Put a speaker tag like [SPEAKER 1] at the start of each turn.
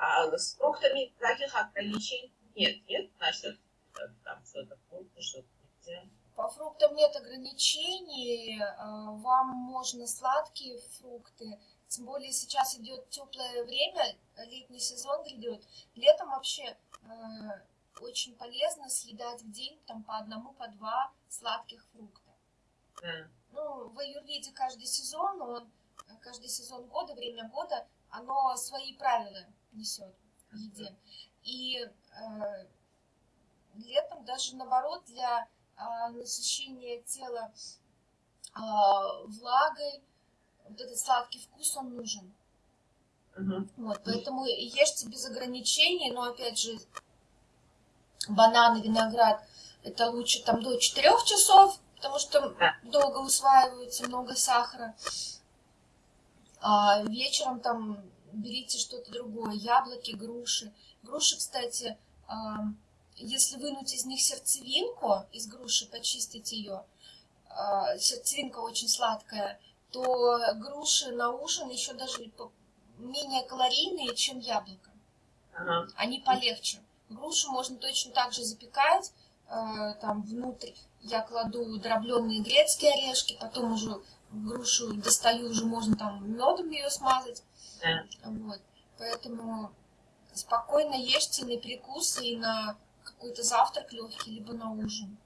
[SPEAKER 1] А с фруктами таких ограничений нет, нет, насчет э, там что-то фрукты, что-то нельзя.
[SPEAKER 2] По фруктам нет ограничений, а, вам можно сладкие фрукты, тем более сейчас идет теплое время, летний сезон грядет. Летом вообще э, очень полезно съедать в день там по одному, по два сладких фрукта. Mm. Ну, в аюрведе каждый сезон, он, каждый сезон года, время года, оно свои правила несет в еде. И э, летом даже наоборот для э, насыщения тела э, влагой, вот этот сладкий вкус, он нужен. Uh-huh. Вот, поэтому ешьте без ограничений, но опять же, бананы, виноград, это лучше там до 4 часов, потому что долго усваивается много сахара. А вечером там берите что-то другое, яблоки, груши. Груши, кстати, если вынуть из них сердцевинку, из груши почистить ее, а, сердцевинка очень сладкая, то груши на ужин еще даже менее калорийные, чем яблоко. Ага. Они полегче. Грушу можно точно так же запекать, там внутрь я кладу дробленые грецкие орешки, потом уже грушу достаю, уже можно там медом ее смазать. Да. Вот. Поэтому спокойно ешьте на перекус и на какой-то завтрак легкий, либо на ужин.